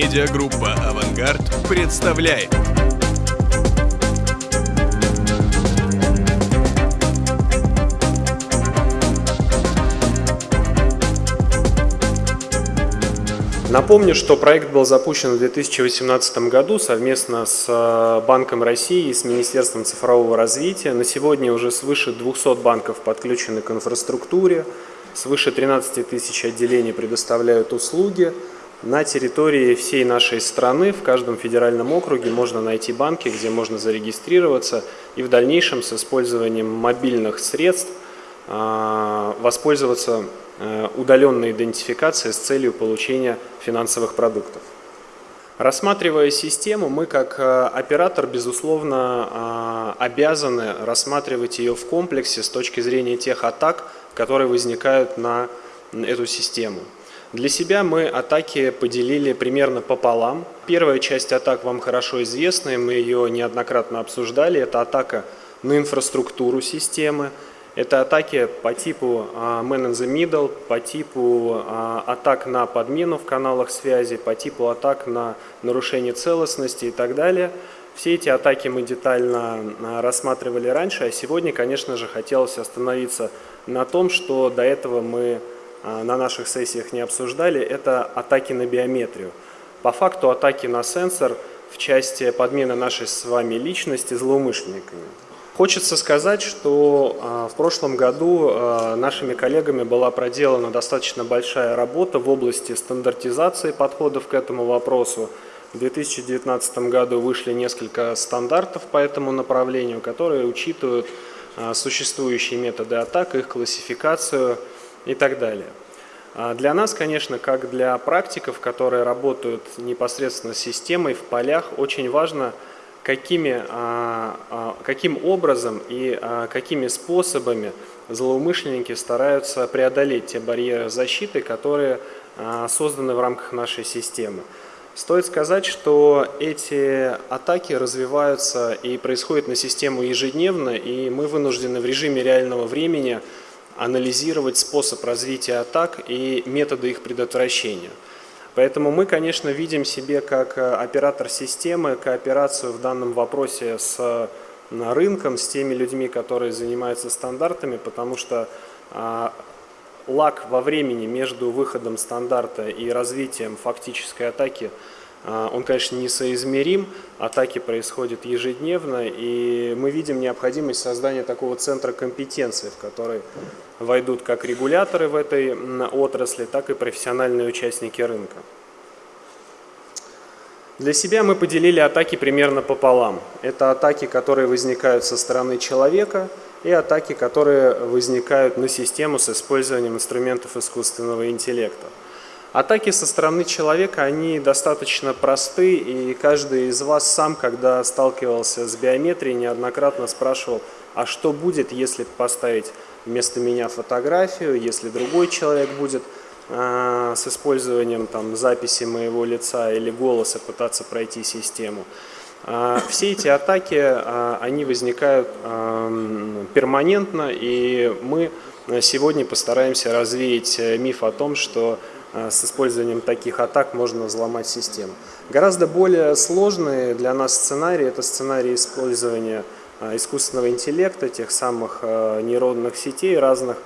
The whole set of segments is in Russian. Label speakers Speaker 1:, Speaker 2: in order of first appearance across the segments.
Speaker 1: Медиагруппа «Авангард» представляет.
Speaker 2: Напомню, что проект был запущен в 2018 году совместно с э, Банком России и с Министерством цифрового развития. На сегодня уже свыше 200 банков подключены к инфраструктуре, свыше 13 тысяч отделений предоставляют услуги. На территории всей нашей страны, в каждом федеральном округе можно найти банки, где можно зарегистрироваться и в дальнейшем с использованием мобильных средств э, воспользоваться э, удаленной идентификацией с целью получения финансовых продуктов. Рассматривая систему, мы как э, оператор, безусловно, обязаны рассматривать ее в комплексе с точки зрения тех атак, которые возникают на эту систему. Для себя мы атаки поделили примерно пополам. Первая часть атак вам хорошо известна, и мы ее неоднократно обсуждали. Это атака на инфраструктуру системы, это атаки по типу man in the middle, по типу атак на подмену в каналах связи, по типу атак на нарушение целостности и так далее. Все эти атаки мы детально рассматривали раньше, а сегодня, конечно же, хотелось остановиться на том, что до этого мы а, на наших сессиях не обсуждали, это атаки на биометрию. По факту атаки на сенсор в части подмены нашей с вами личности злоумышленниками. Хочется сказать, что а, в прошлом году а, нашими коллегами была проделана достаточно большая работа в области стандартизации подходов к этому вопросу. В 2019 году вышли несколько стандартов по этому направлению, которые учитывают существующие методы атак, их классификацию, и так далее. А для нас, конечно, как для практиков, которые работают непосредственно с системой в полях, очень важно, какими, а, а, каким образом и какими способами злоумышленники стараются преодолеть те барьеры защиты, которые созданы в рамках нашей системы. Стоит сказать, что эти атаки развиваются и происходят на систему ежедневно, и мы вынуждены в режиме реального времени анализировать способ развития атак и методы их предотвращения. Поэтому мы, конечно, видим себе как э, оператор системы кооперацию в данном вопросе с э, рынком, с теми людьми, которые занимаются стандартами, потому что а, лаг во времени между выходом стандарта и развитием фактической атаки – он, конечно, несоизмерим, атаки происходят ежедневно, и мы видим необходимость создания такого центра компетенции, в который войдут как регуляторы в этой отрасли, так и профессиональные участники рынка. Для себя мы поделили атаки примерно пополам. Это атаки, которые возникают со стороны человека, и атаки, которые возникают на систему с использованием инструментов искусственного интеллекта. Атаки со стороны человека, они достаточно просты, и каждый из вас сам, когда сталкивался с биометрией, неоднократно спрашивал, а что будет, если поставить вместо меня фотографию, если другой человек будет э, с использованием там, записи моего лица или голоса пытаться пройти систему. Э, все эти атаки, э, они возникают э, перманентно, и мы сегодня постараемся развеять миф о том, что Э, с использованием таких атак можно взломать систему. Гораздо более сложный для нас сценарий – это сценарий использования э, искусственного интеллекта, тех самых э, нейронных сетей разных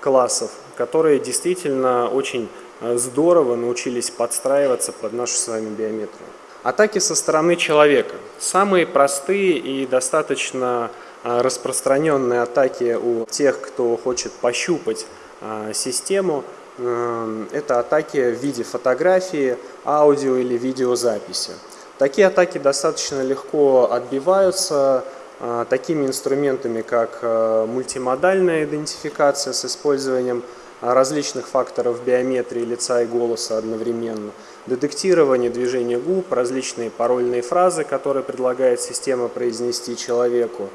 Speaker 2: классов, которые действительно очень здорово научились подстраиваться под нашу с вами биометрию. Атаки со стороны человека. Самые простые и достаточно распространенные атаки у тех, кто хочет пощупать систему – это атаки в виде фотографии, аудио или видеозаписи. Такие атаки достаточно легко отбиваются э, такими инструментами, как э, мультимодальная идентификация с использованием различных факторов биометрии лица и голоса одновременно, детектирование движения губ, различные парольные фразы, которые предлагает система произнести человеку,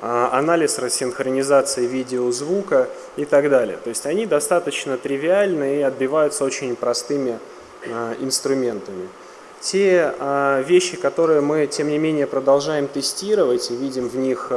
Speaker 2: анализ рассинхронизации видеозвука и так далее. То есть они достаточно тривиальны и отбиваются очень простыми а, инструментами. Те а, вещи, которые мы, тем не менее, продолжаем тестировать и видим в них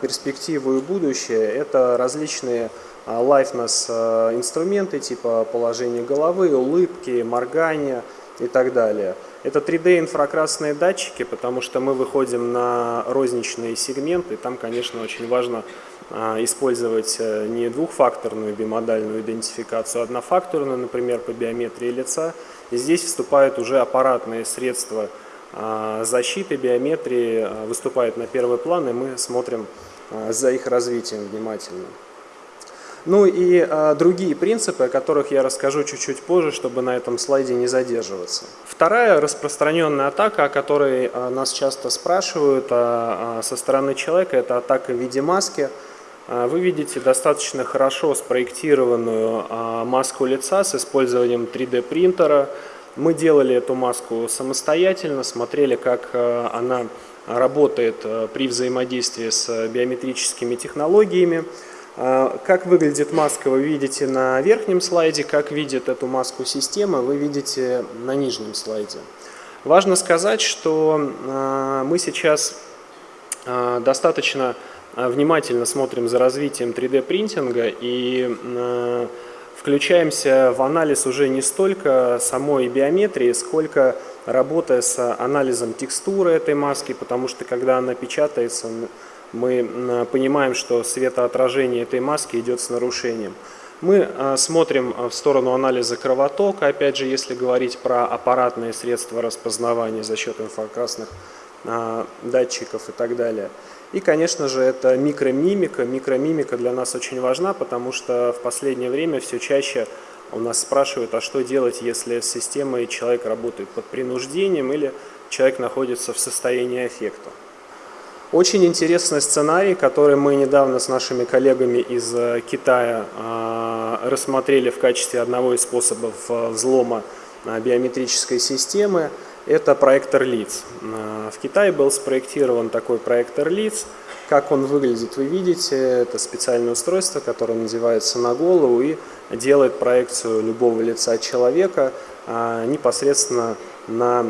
Speaker 2: перспективу и будущее, это различные liveness инструменты типа положения головы, улыбки, моргания и так далее. Это 3D инфракрасные датчики, потому что мы выходим на розничные сегменты, там, конечно, очень важно а, использовать э, не двухфакторную бимодальную идентификацию, а однофакторную, например, по биометрии лица. И здесь вступают уже аппаратные средства а, защиты, биометрии, а, выступают на первый план, и мы смотрим за их развитием внимательно. Ну и а, другие принципы, о которых я расскажу чуть-чуть позже, чтобы на этом слайде не задерживаться. Вторая распространенная атака, о которой а, нас часто спрашивают а, со стороны человека, это атака в виде маски. Вы видите достаточно хорошо спроектированную маску лица с использованием 3D принтера. Мы делали эту маску самостоятельно, смотрели, как она работает при взаимодействии с биометрическими технологиями. А, как выглядит маска, вы видите на верхнем слайде, как видит эту маску система, вы видите на нижнем слайде. Важно сказать, что а, мы сейчас а, достаточно внимательно смотрим за развитием 3D-принтинга и включаемся в анализ уже не столько самой биометрии, сколько работая с анализом текстуры этой маски, потому что когда она печатается, мы понимаем, что светоотражение этой маски идет с нарушением. Мы а, смотрим а, в сторону анализа кровотока, опять же, если говорить про аппаратные средства распознавания за счет инфракрасных датчиков и так далее. И, конечно же, это микромимика. Микромимика для нас очень важна, потому что в последнее время все чаще у нас спрашивают, а что делать, если с системой человек работает под принуждением или человек находится в состоянии эффекта. Очень интересный сценарий, который мы недавно с нашими коллегами из э, Китая а, рассмотрели в качестве одного из способов э, взлома э, биометрической системы, это проектор лиц. В Китае был спроектирован такой проектор лиц. Как он выглядит, вы видите, это специальное устройство, которое надевается на голову и делает проекцию любого лица человека а, непосредственно на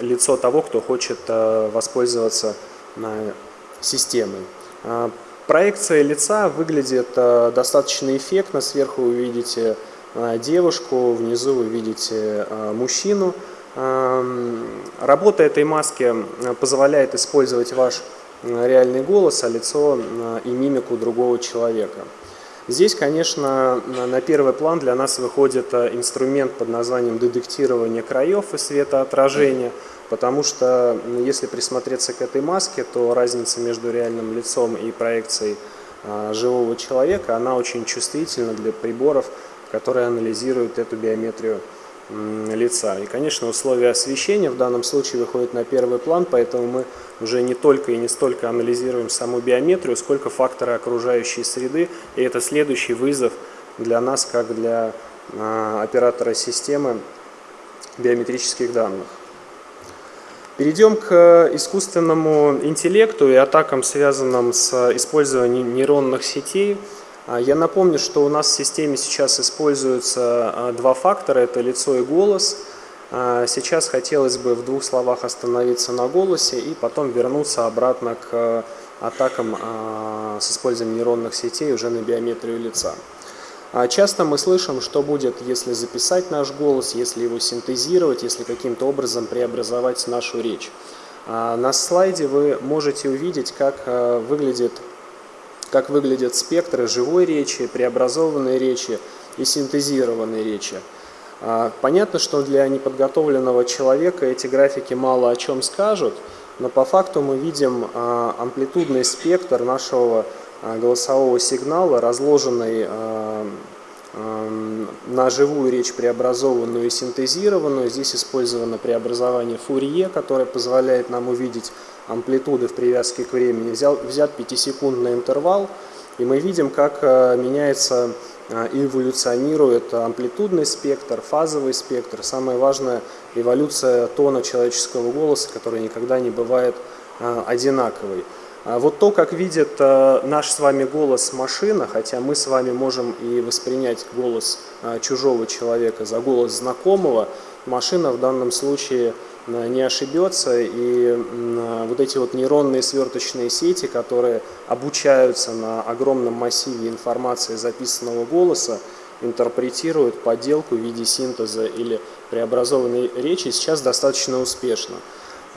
Speaker 2: лицо того, кто хочет воспользоваться системы. А, проекция лица выглядит а, достаточно эффектно. Сверху вы видите а, девушку, внизу вы видите мужчину. Работа этой маски позволяет использовать ваш реальный голос, а лицо и мимику другого человека. Здесь, конечно, на первый план для нас выходит инструмент под названием детектирование краев и светоотражения – Потому что если присмотреться к этой маске, то разница между реальным лицом и проекцией а, живого человека, она очень чувствительна для приборов, которые анализируют эту биометрию лица. И, конечно, условия освещения в данном случае выходят на первый план, поэтому мы уже не только и не столько анализируем саму биометрию, сколько факторы окружающей среды, и это следующий вызов для нас, как для а, оператора системы биометрических данных. Перейдем к э, искусственному интеллекту и атакам, связанным с использованием нейронных сетей. А, я напомню, что у нас в системе сейчас используются а, два фактора, это лицо и голос. А, сейчас хотелось бы в двух словах остановиться на голосе и потом вернуться обратно к атакам с использованием нейронных сетей уже на биометрию лица. А часто мы слышим, что будет, если записать наш голос, если его синтезировать, если каким-то образом преобразовать нашу речь. А на слайде вы можете увидеть, как э, выглядит, как выглядят спектры живой речи, преобразованной речи и синтезированной речи. А понятно, что для неподготовленного человека эти графики мало о чем скажут, но по факту мы видим амплитудный спектр нашего голосового сигнала, разложенный э, э, на живую речь преобразованную и синтезированную. Здесь использовано преобразование Фурье, которое позволяет нам увидеть амплитуды в привязке к времени. Взял, взят 5-секундный интервал, и мы видим, как меняется и эволюционирует амплитудный спектр, фазовый спектр. Самое важное – эволюция тона человеческого голоса, который никогда не бывает одинаковой. А вот то, как видит э, наш с вами голос машина, хотя мы с вами можем и воспринять голос э, чужого человека за голос знакомого, машина в данном случае э, не ошибется, и вот эти вот нейронные сверточные сети, которые обучаются на огромном массиве информации записанного голоса, интерпретируют подделку в виде синтеза или преобразованной речи сейчас достаточно успешно.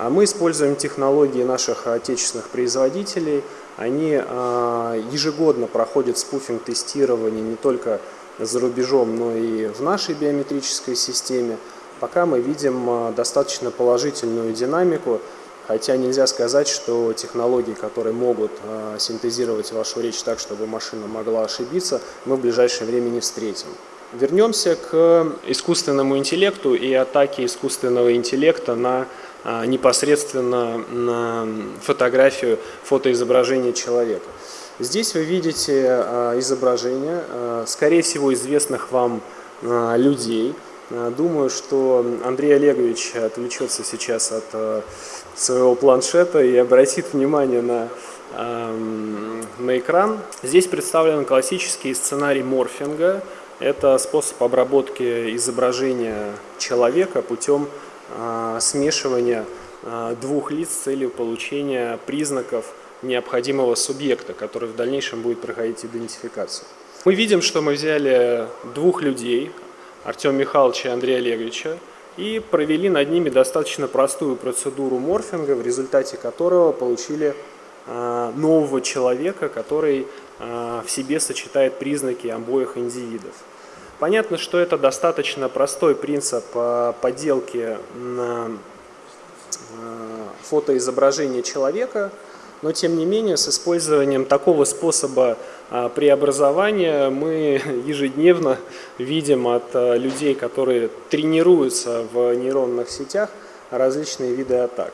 Speaker 2: А мы используем технологии наших отечественных производителей. Они э, ежегодно проходят спуфинг тестирование не только за рубежом, но и в нашей биометрической системе. Пока мы видим э, достаточно положительную динамику, хотя нельзя сказать, что технологии, которые могут э, синтезировать вашу речь так, чтобы машина могла ошибиться, мы в ближайшее время не встретим. Вернемся к искусственному интеллекту и атаке искусственного интеллекта на а, непосредственно на фотографию, фотоизображение человека. Здесь вы видите а, изображение, а, скорее всего, известных вам людей. Думаю, что Андрей Олегович отвлечется сейчас от своего планшета и обратит внимание на, на экран. Здесь представлен классический сценарий морфинга. Это способ обработки изображения человека путем а, смешивания а, двух лиц с целью получения признаков необходимого субъекта, который в дальнейшем будет проходить идентификацию. Мы видим, что мы взяли двух людей, Артема Михайловича и Андрея Олеговича, и провели над ними достаточно простую процедуру морфинга, в результате которого получили а, нового человека, который в себе сочетает признаки обоих индивидов. Понятно, что это достаточно простой принцип э, подделки э, фотоизображение человека, но тем не менее с использованием такого способа э, преобразования мы ежедневно видим от людей, которые тренируются в нейронных сетях, различные виды атак.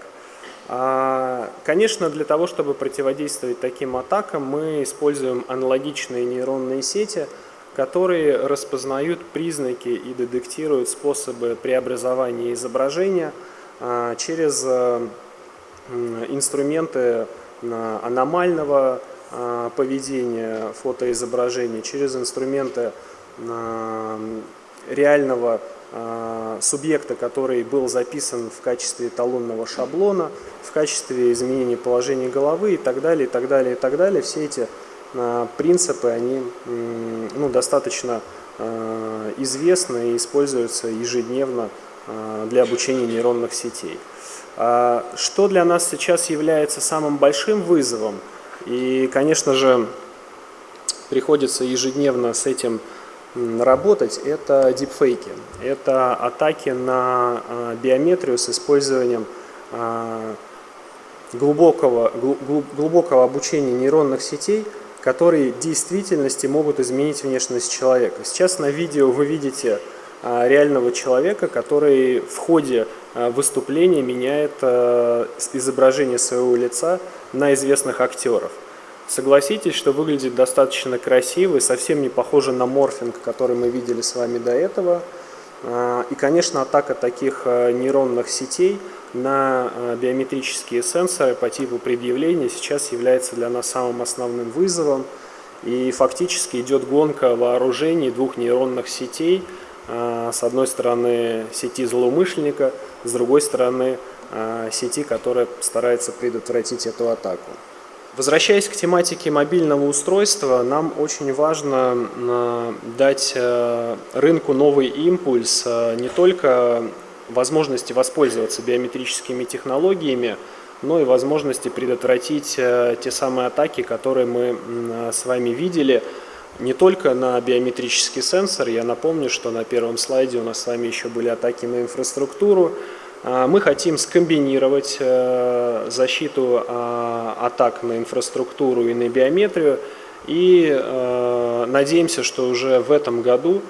Speaker 2: А, конечно, для того, чтобы противодействовать таким атакам, мы используем аналогичные нейронные сети – которые распознают признаки и детектируют способы преобразования изображения а, через э, инструменты а, аномального а, поведения фотоизображения, через инструменты реального субъекта, который был записан в качестве эталонного шаблона, в качестве изменения положения головы и так далее, и так далее, и так далее. Все эти принципы, они ну, достаточно э, известны и используются ежедневно э, для обучения нейронных сетей. А что для нас сейчас является самым большим вызовом, и, конечно же, приходится ежедневно с этим работать, это дипфейки. Это атаки на э, биометрию с использованием глубокого, глубокого обучения нейронных сетей которые в действительности могут изменить внешность человека. Сейчас на видео вы видите а, реального человека, который в ходе а, выступления меняет а, изображение своего лица на известных актеров. Согласитесь, что выглядит достаточно красиво и совсем не похоже на морфинг, который мы видели с вами до этого. И, конечно, атака таких нейронных сетей – на э, биометрические сенсоры по типу предъявления сейчас является для нас самым основным вызовом. И фактически идет гонка вооружений двух нейронных сетей. Э, с одной стороны сети злоумышленника, с другой стороны э, сети, которая старается предотвратить эту атаку. Возвращаясь к тематике мобильного устройства, нам очень важно дать рынку новый импульс не только возможности воспользоваться биометрическими технологиями, но и возможности предотвратить э, те самые атаки, которые мы э, с вами видели, не только на биометрический сенсор. Я напомню, что на первом слайде у нас с вами еще были атаки на инфраструктуру. А, мы хотим скомбинировать э, защиту а, атак на инфраструктуру и на биометрию. И надеемся, что уже в этом году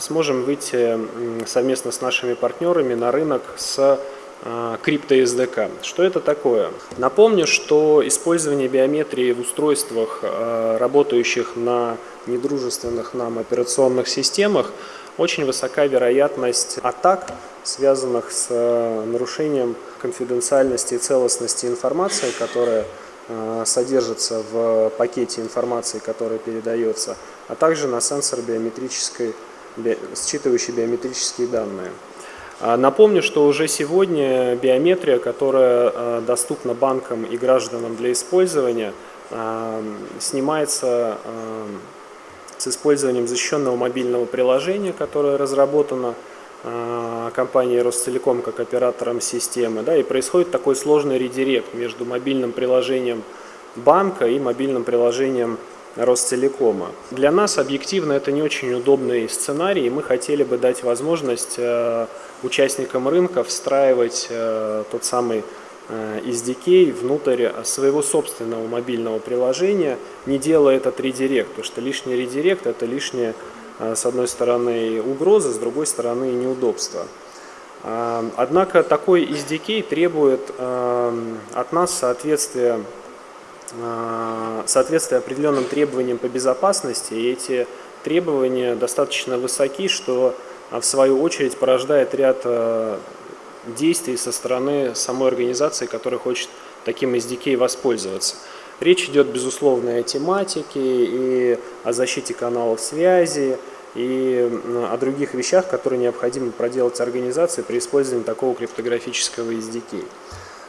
Speaker 2: сможем выйти совместно с нашими партнерами на рынок с э, крипто SDK. Что это такое? Напомню, что использование биометрии в устройствах, э, работающих на недружественных нам операционных системах, очень высока вероятность атак, связанных с нарушением конфиденциальности и целостности информации, которая содержится в пакете информации, которая передается, а также на сенсор биометрической считывающий биометрические данные. А, напомню, что уже сегодня биометрия, которая а, доступна банкам и гражданам для использования, а, снимается с использованием защищенного мобильного приложения, которое разработано компанией Ростелеком как оператором системы. Да, и происходит такой сложный редирект между мобильным приложением банка и мобильным приложением Ростелекома. Для нас объективно это не очень удобный сценарий, и мы хотели бы дать возможность э, участникам рынка встраивать э, тот самый э, SDK внутрь своего собственного мобильного приложения, не делая этот редирект, потому что лишний редирект – это лишняя, с одной стороны, угроза, с другой стороны, неудобство. Однако такой SDK требует от нас соответствия Э, соответствие определенным требованиям по безопасности, и эти требования достаточно высоки, что э, в свою очередь порождает ряд э, действий со стороны самой организации, которая хочет таким SDK воспользоваться. Речь идет, безусловно, о тематике и о защите каналов связи, и о других вещах, которые необходимо проделать организации при использовании такого криптографического SDK.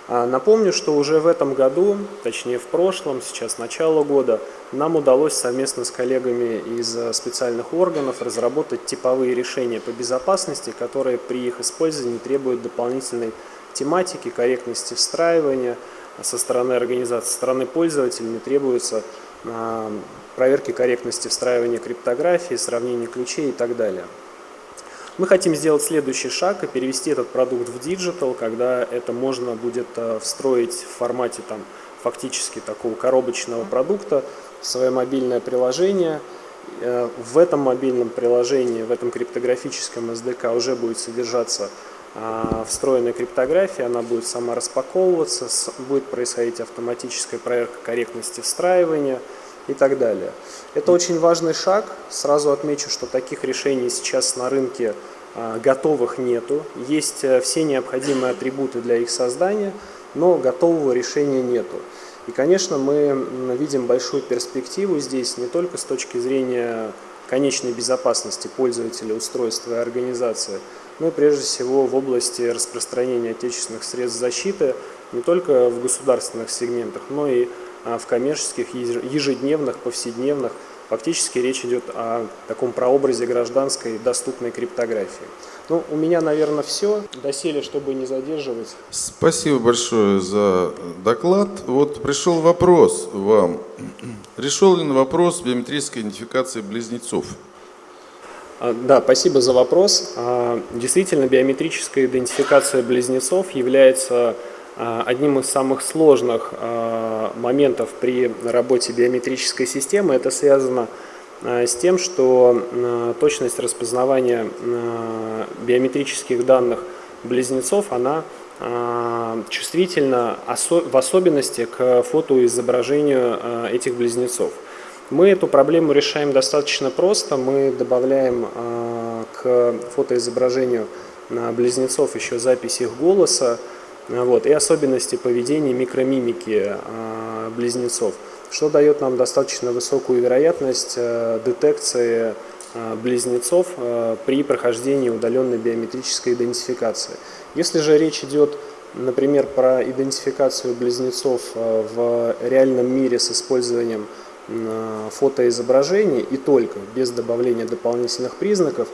Speaker 2: А, напомню, что уже в этом году, точнее в прошлом, сейчас начало года, нам удалось совместно с коллегами из э, специальных органов разработать типовые решения по безопасности, которые при их использовании требуют дополнительной тематики, корректности встраивания со стороны организации, со стороны пользователя не требуется а, проверки корректности встраивания криптографии, сравнения ключей и так далее. Мы хотим сделать следующий шаг и перевести этот продукт в digital, когда это можно будет э, встроить в формате там, фактически такого коробочного продукта свое мобильное приложение. Э, в этом мобильном приложении, в этом криптографическом SDK уже будет содержаться а, встроенная криптография, она будет сама распаковываться, будет происходить автоматическая проверка корректности встраивания – и так далее. Это очень важный шаг. Сразу отмечу, что таких решений сейчас на рынке а, готовых нету. Есть э, все необходимые атрибуты для их создания, но готового решения нету. И, конечно, мы видим большую перспективу здесь не только с точки зрения конечной безопасности пользователя, устройства и организации, но и прежде всего в области распространения отечественных средств защиты не только в государственных сегментах, но и а в коммерческих, ежедневных, повседневных. Фактически речь идет о таком прообразе гражданской доступной криптографии. Ну, у меня, наверное, все. Доселе, чтобы не задерживать.
Speaker 3: Спасибо большое за доклад. Вот пришел вопрос вам. Решил ли на вопрос биометрической идентификации близнецов?
Speaker 2: А, да, спасибо за вопрос. А, действительно, биометрическая идентификация близнецов является а, одним из самых сложных а, моментов при работе биометрической системы это связано а, с тем, что точность распознавания биометрических данных близнецов, она чувствительна в особенности к фотоизображению этих близнецов. Мы эту проблему решаем достаточно просто. Мы добавляем к фотоизображению близнецов еще запись их голоса, вот, и особенности поведения микромимики а, близнецов, что дает нам достаточно высокую вероятность а, детекции а, близнецов при прохождении удаленной биометрической идентификации. Если же речь идет, например, про идентификацию близнецов в реальном мире с использованием фотоизображений и только без добавления дополнительных признаков,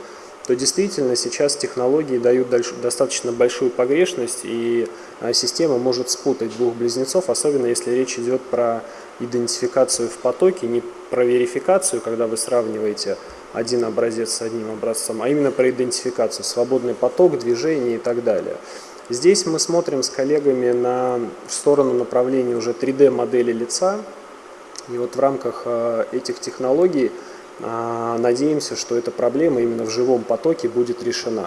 Speaker 2: то действительно сейчас технологии дают достаточно большую погрешность, и а, система может спутать двух близнецов, особенно если речь идет про идентификацию в потоке, не про верификацию, когда вы сравниваете один образец с одним образцом, а именно про идентификацию, свободный поток, движение и так далее. Здесь мы смотрим с коллегами на, в сторону направления уже 3D модели лица, и вот в рамках а, этих технологий надеемся, что эта проблема именно в живом потоке будет решена.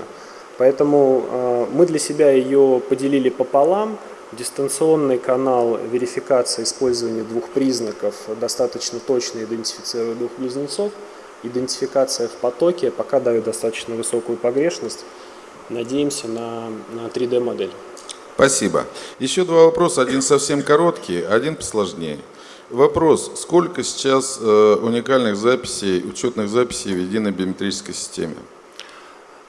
Speaker 2: Поэтому а, мы для себя ее поделили пополам. Дистанционный канал верификации использования двух признаков достаточно точно идентифицирует двух близнецов. Идентификация в потоке пока дает достаточно высокую погрешность. Надеемся на, на 3D-модель.
Speaker 3: Спасибо. Еще два вопроса. Один совсем короткий, один посложнее. Вопрос. Сколько сейчас э, уникальных записей, учетных записей в единой биометрической системе?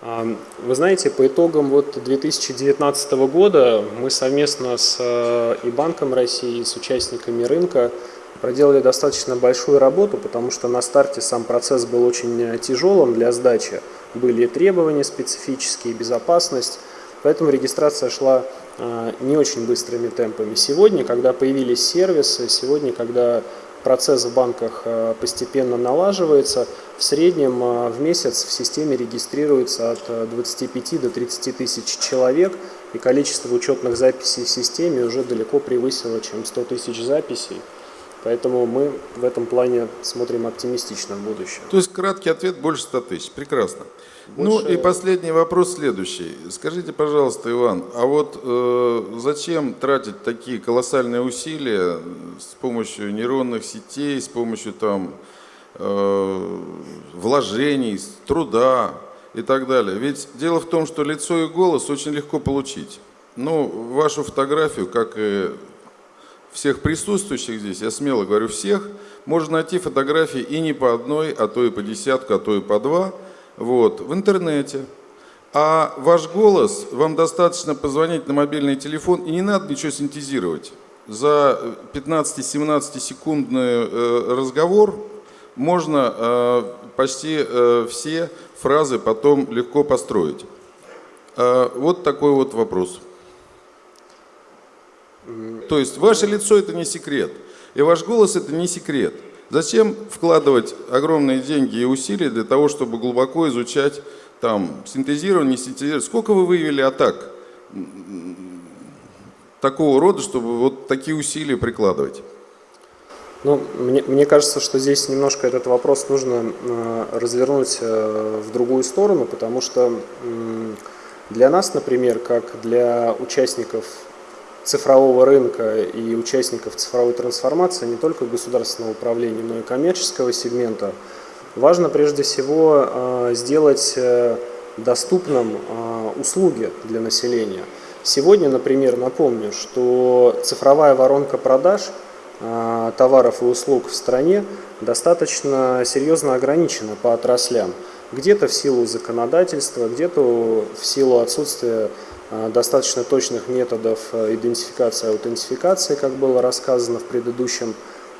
Speaker 2: Вы знаете, по итогам вот 2019 года мы совместно с э, и Банком России, и с участниками рынка проделали достаточно большую работу, потому что на старте сам процесс был очень тяжелым для сдачи. Были требования специфические, безопасность, поэтому регистрация шла не очень быстрыми темпами. Сегодня, когда появились сервисы, сегодня, когда процесс в банках э, постепенно налаживается. В среднем э, в месяц в системе регистрируется от 25 э, до 30 тысяч человек, и количество учетных записей в системе уже далеко превысило, чем 100 тысяч записей. Поэтому мы в этом плане смотрим оптимистично в будущее.
Speaker 3: То есть краткий ответ больше 100 тысяч. Прекрасно. Ну и последний вопрос следующий. Скажите, пожалуйста, Иван, а вот э, зачем тратить такие колоссальные усилия с помощью нейронных сетей, с помощью там э, вложений, труда и так далее? Ведь дело в том, что лицо и голос очень легко получить. Ну, вашу фотографию, как и всех присутствующих здесь, я смело говорю всех, можно найти фотографии и не по одной, а то и по десятку, а то и по два – вот, в интернете. А ваш голос, вам достаточно позвонить на мобильный телефон, и не надо ничего синтезировать. За 15-17 секундный э, разговор можно э, почти э, все фразы потом легко построить. Вот такой вот вопрос. То есть ваше лицо это не секрет, и ваш голос это не секрет. Зачем вкладывать огромные деньги и усилия для того, чтобы глубоко изучать там синтезирование, не синтезирование? Сколько вы выявили атак такого рода, чтобы вот такие усилия прикладывать?
Speaker 2: Ну, мне, мне кажется, что здесь немножко этот вопрос нужно э, развернуть э, в другую сторону, потому что э, для нас, например, как для участников цифрового рынка и участников цифровой трансформации не только государственного управления, но и коммерческого сегмента, важно прежде всего э, сделать э, доступным э, услуги для населения. Сегодня, например, напомню, что цифровая воронка продаж товаров и услуг в стране достаточно серьезно ограничена по отраслям. Где-то в силу законодательства, где-то в силу отсутствия достаточно точных методов э, идентификации и аутентификации, как было рассказано в предыдущем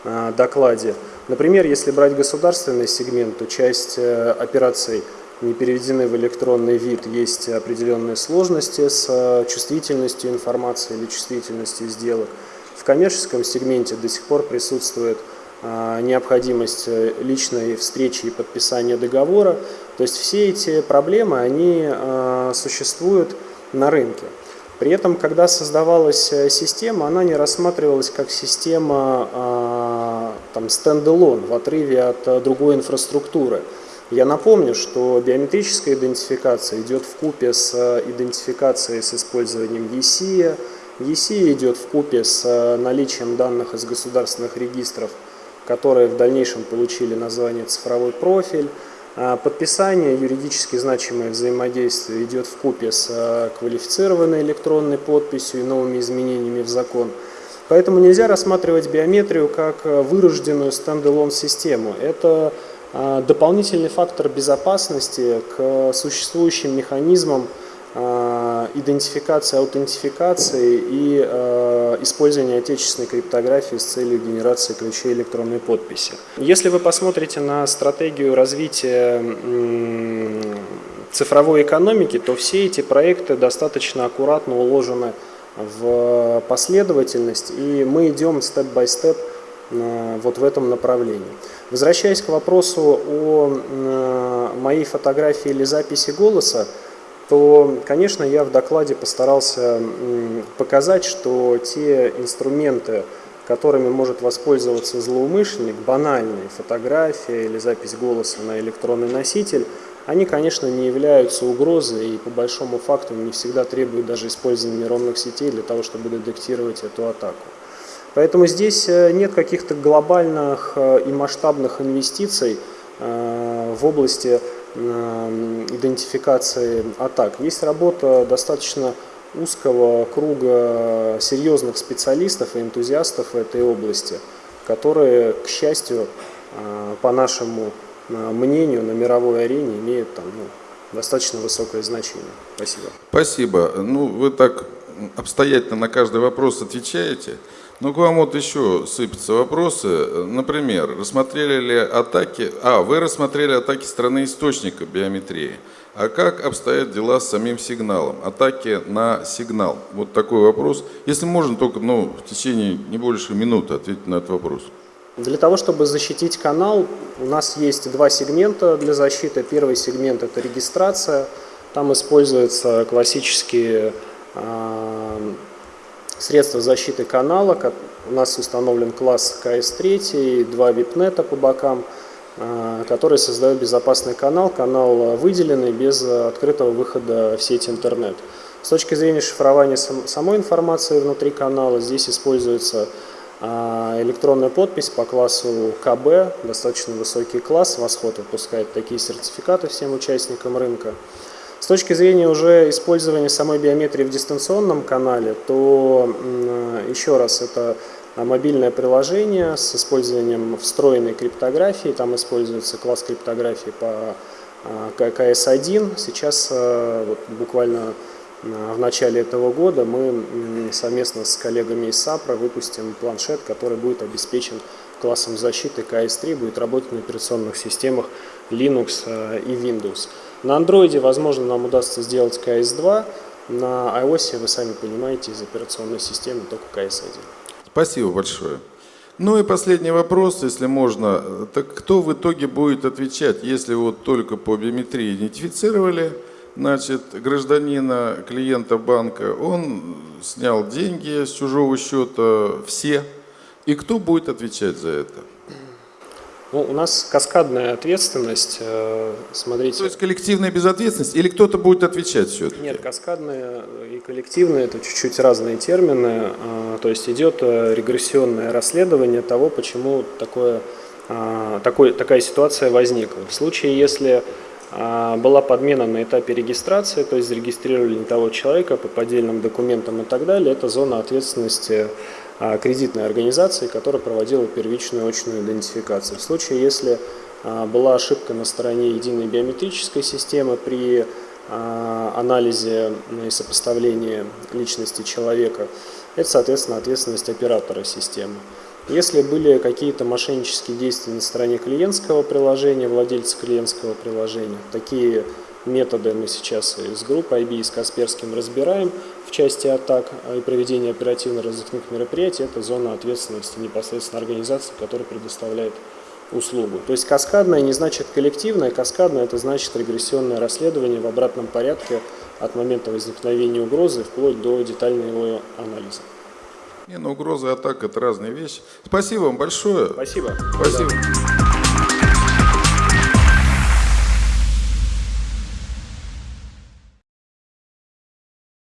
Speaker 2: э, докладе. Например, если брать государственный сегмент, то часть операций не переведены в электронный вид, есть определенные сложности с чувствительностью информации или чувствительностью сделок. В коммерческом сегменте до сих пор присутствует необходимость личной встречи и подписания договора. То есть все эти проблемы, они существуют на рынке. При этом, когда создавалась э, система, она не рассматривалась как система а, там, стендалон в отрыве от э, другой инфраструктуры. Я напомню, что биометрическая идентификация идет в купе с э, идентификацией с использованием ESIA. ESIA идет в купе с наличием данных из государственных регистров, которые в дальнейшем получили название цифровой профиль. А подписание юридически значимое взаимодействие идет в купе с а, квалифицированной электронной подписью и новыми изменениями в закон. Поэтому нельзя рассматривать биометрию как а, вырожденную стендалон систему. Это дополнительный фактор безопасности к существующим механизмам идентификации, аутентификации и э, использования отечественной криптографии с целью генерации ключей электронной подписи. Если вы посмотрите на стратегию развития цифровой экономики, то все эти проекты достаточно аккуратно уложены в последовательность, и мы идем степ-бай-степ э, вот в этом направлении. Возвращаясь к вопросу о моей фотографии или записи голоса, то, конечно, я в докладе постарался показать, что те инструменты, которыми может воспользоваться злоумышленник, банальные фотография или запись голоса на электронный носитель, они, конечно, не являются угрозой и по большому факту не всегда требуют даже использования нейронных сетей для того, чтобы детектировать эту атаку. Поэтому здесь э, нет каких-то глобальных э, и масштабных инвестиций э, в области идентификации атак. Есть работа достаточно узкого круга серьезных специалистов и энтузиастов в этой области, которые, к счастью, э, по нашему э, мнению, на мировой арене имеют там, ну, достаточно высокое значение. Спасибо.
Speaker 3: Спасибо. Ну, вы так обстоятельно на каждый вопрос отвечаете. Ну, к вам вот еще сыпятся вопросы. Например, рассмотрели ли атаки... А, вы рассмотрели атаки страны источника биометрии. А как обстоят дела с самим сигналом? Атаки на сигнал. Вот такой вопрос. Если можно, только ну, в течение не больше минуты ответить на этот вопрос.
Speaker 2: Для того, чтобы защитить канал, у нас есть два сегмента для защиты. Первый сегмент – это регистрация. Там используются классические э, средства защиты канала. У нас установлен класс КС-3, два вип-нета по бокам, а, которые создают безопасный канал. Канал выделенный без открытого выхода в сеть интернет. С точки зрения шифрования самой информации внутри канала, здесь используется а, электронная подпись по классу КБ, достаточно высокий класс, Восход выпускает такие сертификаты всем участникам рынка. С точки зрения уже использования самой биометрии в дистанционном канале, то еще раз это мобильное приложение с использованием встроенной криптографии. Там используется класс криптографии по КС-1. Сейчас вот, буквально в начале этого года мы совместно с коллегами из САПРа выпустим планшет, который будет обеспечен классом защиты КС-3, будет работать на операционных системах Linux и Windows. На андроиде, возможно, нам удастся сделать КС-2, на iOS, вы сами понимаете, из операционной системы только КС-1.
Speaker 3: Спасибо большое. Ну и последний вопрос, если можно. Так кто в итоге будет отвечать, если вот только по биометрии идентифицировали, значит, гражданина, клиента банка, он снял деньги с чужого счета, все, и кто будет отвечать за это?
Speaker 2: Ну, у нас каскадная ответственность, э, смотрите.
Speaker 3: То есть коллективная безответственность или кто-то будет отвечать все-таки?
Speaker 2: Нет, каскадная и коллективная – это чуть-чуть разные термины. Э, то есть идет э, регрессионное расследование того, почему такое, такой, такая ситуация возникла. В случае, если была подмена на этапе регистрации, то есть зарегистрировали не того человека по поддельным документам и так далее, это зона ответственности а, кредитной организации, которая проводила первичную очную идентификацию. В случае, если а, была ошибка на стороне единой биометрической системы при а, анализе и сопоставлении личности человека, это, соответственно, ответственность оператора системы. Если были какие-то мошеннические действия на стороне клиентского приложения, владельца клиентского приложения, такие методы мы сейчас с группой IB и с Касперским разбираем в части атак и проведения оперативно-розыскных мероприятий. Это зона ответственности непосредственно организации, которая предоставляет услугу. То есть каскадное не значит коллективное, каскадное это значит регрессионное расследование в обратном порядке от момента возникновения угрозы вплоть до детального его анализа.
Speaker 3: Не, ну угроза и атака – это разные вещи. Спасибо вам большое.
Speaker 2: Спасибо.
Speaker 3: Спасибо. Да.